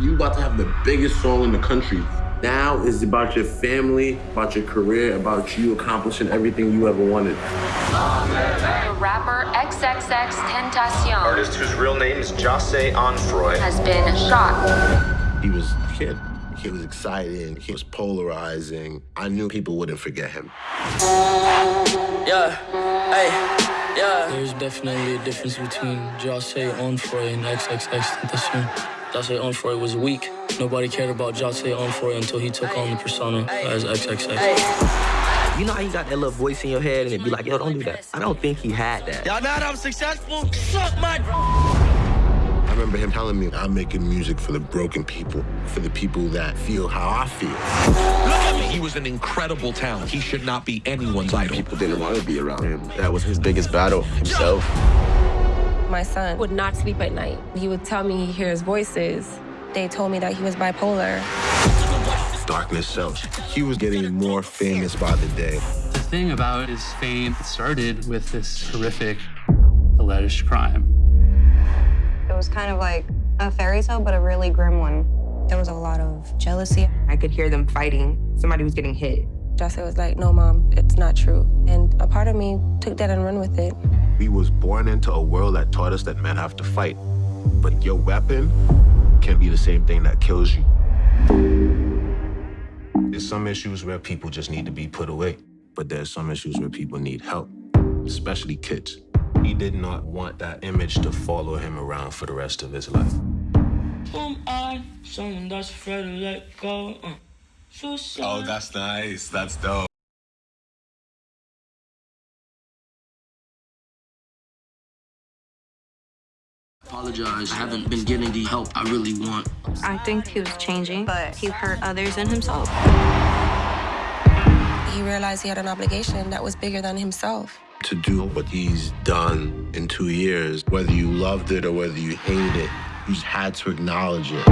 You about to have the biggest song in the country. Now is about your family, about your career, about you accomplishing everything you ever wanted. The rapper XXX Tentacion Artist whose real name is Jahseh Onfroy. has been shot. He was a kid. He was exciting. He was polarizing. I knew people wouldn't forget him. Yeah, hey, yeah. There's definitely a difference between Jahseh Onfroy and XXX Tentacion. Jahseh Onfroy was weak. Nobody cared about Jahseh Onfroy until he took on the persona as XXX. You know how you got that little voice in your head and it be like, yo, don't do that. I don't think he had that. Y'all know that I'm successful? Suck my. I remember him telling me, I'm making music for the broken people, for the people that feel how I feel. He was an incredible talent. He should not be anyone's idol. People didn't want to be around him. That was his biggest battle, himself. My son would not sleep at night. He would tell me he hears voices. They told me that he was bipolar. Darkness self. He was getting more famous by the day. The thing about his fame started with this horrific alleged crime. It was kind of like a fairy tale, but a really grim one. There was a lot of jealousy. I could hear them fighting. Somebody was getting hit. Jahseh was like, no, mom, it's not true. And a part of me took that and run with it. We was born into a world that taught us that men have to fight. But your weapon can be the same thing that kills you. There's some issues where people just need to be put away. But there's some issues where people need help, especially kids. He did not want that image to follow him around for the rest of his life. Am I someone that's afraid to let go? Uh, suicide. Oh, that's nice. That's dope. Apologize. I haven't been getting the help I really want. I think he was changing, but he hurt others and himself. He realized he had an obligation that was bigger than himself. To do what he's done in two years, whether you loved it or whether you hated it, you just had to acknowledge it.